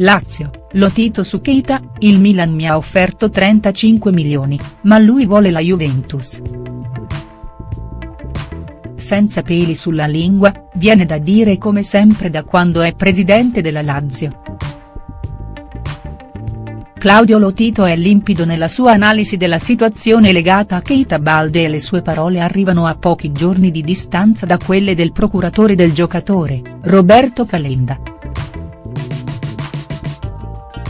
Lazio, Lotito su Keita, il Milan mi ha offerto 35 milioni, ma lui vuole la Juventus. Senza peli sulla lingua, viene da dire come sempre da quando è presidente della Lazio. Claudio Lotito è limpido nella sua analisi della situazione legata a Keita Balde e le sue parole arrivano a pochi giorni di distanza da quelle del procuratore del giocatore, Roberto Calenda.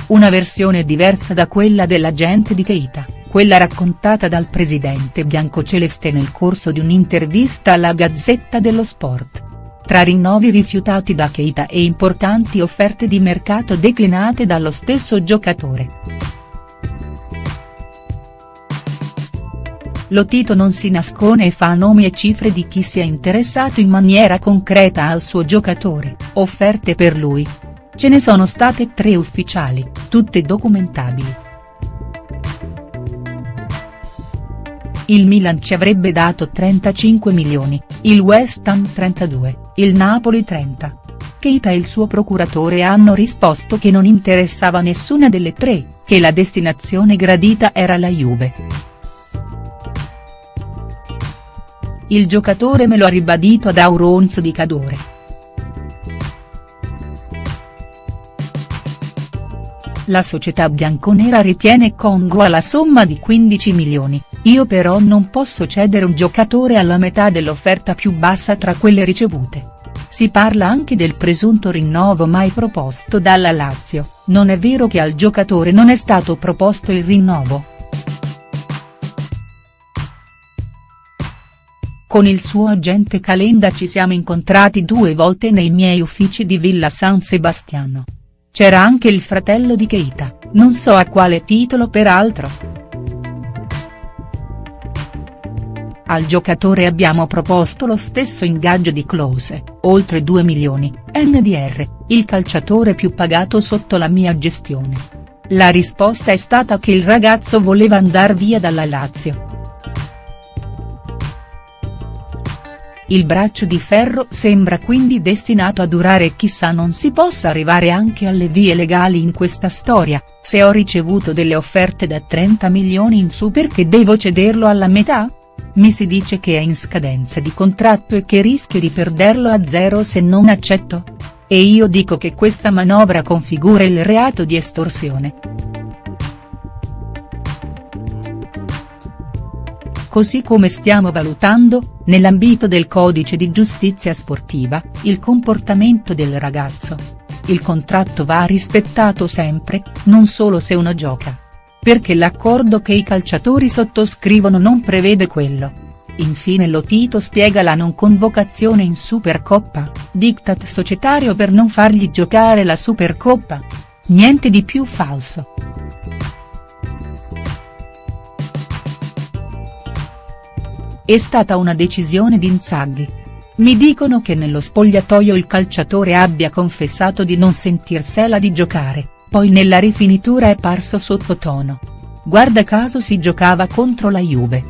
Una versione diversa da quella dell'agente di Keita, quella raccontata dal presidente biancoceleste nel corso di un'intervista alla Gazzetta dello Sport. Tra rinnovi rifiutati da Keita e importanti offerte di mercato declinate dallo stesso giocatore. Lotito non si nascone e fa nomi e cifre di chi sia interessato in maniera concreta al suo giocatore, offerte per lui, Ce ne sono state tre ufficiali, tutte documentabili. Il Milan ci avrebbe dato 35 milioni, il West Ham 32, il Napoli 30. Keita e il suo procuratore hanno risposto che non interessava nessuna delle tre, che la destinazione gradita era la Juve. Il giocatore me lo ha ribadito ad Auronzo di Cadore. La società bianconera ritiene congrua la somma di 15 milioni, io però non posso cedere un giocatore alla metà dell'offerta più bassa tra quelle ricevute. Si parla anche del presunto rinnovo mai proposto dalla Lazio, non è vero che al giocatore non è stato proposto il rinnovo. Con il suo agente Calenda ci siamo incontrati due volte nei miei uffici di Villa San Sebastiano. C'era anche il fratello di Keita, non so a quale titolo peraltro. Al giocatore abbiamo proposto lo stesso ingaggio di Klose, oltre 2 milioni, NDR, il calciatore più pagato sotto la mia gestione. La risposta è stata che il ragazzo voleva andar via dalla Lazio. Il braccio di ferro sembra quindi destinato a durare e chissà non si possa arrivare anche alle vie legali in questa storia, se ho ricevuto delle offerte da 30 milioni in su perché devo cederlo alla metà? Mi si dice che è in scadenza di contratto e che rischio di perderlo a zero se non accetto? E io dico che questa manovra configura il reato di estorsione. Così come stiamo valutando, nell'ambito del codice di giustizia sportiva, il comportamento del ragazzo. Il contratto va rispettato sempre, non solo se uno gioca. Perché l'accordo che i calciatori sottoscrivono non prevede quello. Infine Lotito spiega la non convocazione in Supercoppa, diktat societario per non fargli giocare la Supercoppa. Niente di più falso. È stata una decisione di Inzaghi. Mi dicono che nello spogliatoio il calciatore abbia confessato di non sentirsela di giocare, poi nella rifinitura è parso sottotono. Guarda caso si giocava contro la Juve.